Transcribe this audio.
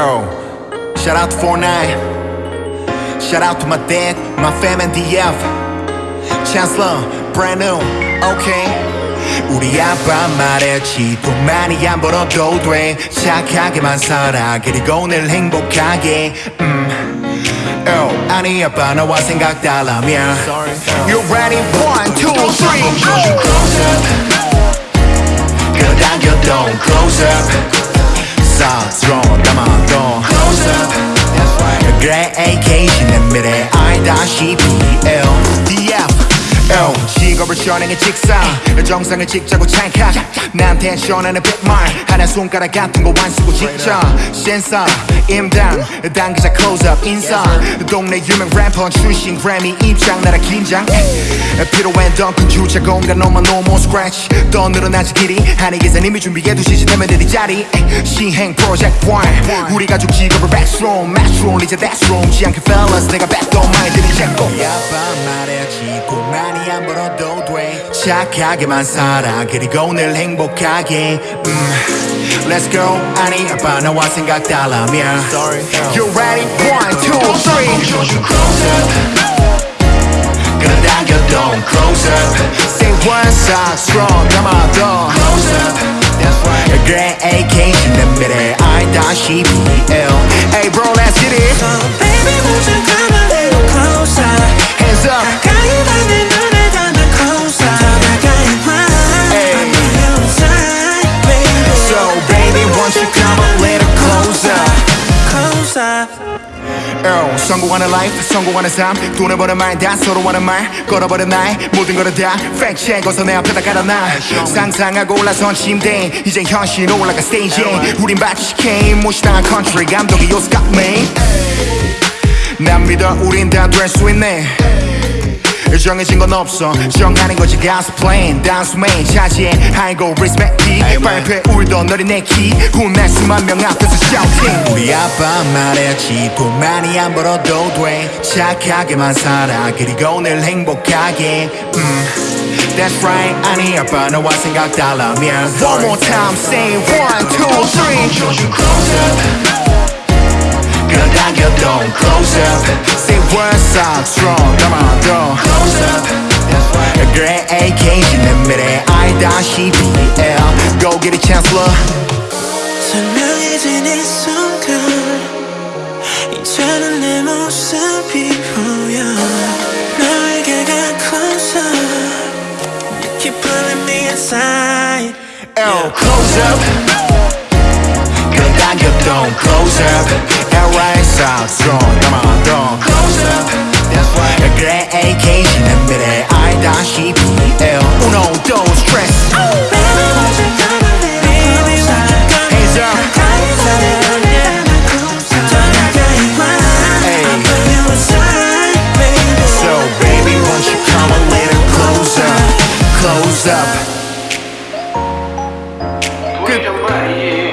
Yo, shout out to 49 Shout out to my dad, my fam and DF Chancellor, brand new, okay 우리 아빠 말했지 돈 많이 안 벌어도 돼 착하게만 살아 그리고 늘 행복하게 음. 어, 아니 아빠 너와 생각 달라면 You ready? One, two, three 끌어당겨 don't close up Strong, come on, don't close up 그래 AK 내 미래 알 L. 직업을 전행해 직사. 정상을 찍자고 찰칵 나한테 전하는 빅말 하나 손가락 같은 거 완수고 직접 센서 임당 당기자 close-up 인사. 동네 유명 래퍼 출신 그래미 입장 나라 긴장. 필요한 덩큰 주차 공간 너만 more scratch. 더 늘어나지 길이. 한이 기사님이 준비해 두시 지. 내면 이 자리. 시행 프로젝트 1 우리 가족 직업을 backroom matchroom 이제 room 지않게 fellas 내가 backdoor 많이 들이 잡고 착하게만 살아 그리고 늘 행복하게 음. Let's go 아니 아빠 너와 생각 달라면 You ready? One, two, three 끌어당겨 don't close up Say one side strong come on don't close up 그래 AK 내 미래 알다시피 oh, 성공하는 life 성공하는 삶. 돈을 버는 말다 서로 하는 말 걸어버린 나의 모든 거를 다 check. 어서 내 앞에다 깔아놔. 상상하고 올라선 침대. 이제 현실 올라가 스테이지에 우린 마치 게임 무시당한 country. 감독이 got me 난 믿어. 우린 다 될 수 있네 정해진 건 없어 정하는 거지 가스 플레인 단수 메인 차지해 하이고 리스펙티 발표에 울던 너리 내키 혼날 수만 명 앞에서 shouting 우리 아빠 말했지 돈 많이 안 벌어도 돼 착하게만 살아 그리고 늘 행복하게 음. That's right 아니 아빠 너와 생각 달라면 One more time say one two three 끌어당겨 don't close up Say one side strong come on 알다시피 L Go get it chancellor 선명해진 이 순간 이제는 내 모습이 보여 너에게 가 closer You keep pulling me inside L close up 끌어당겨 don't close up L right side strong come on don't up. Good.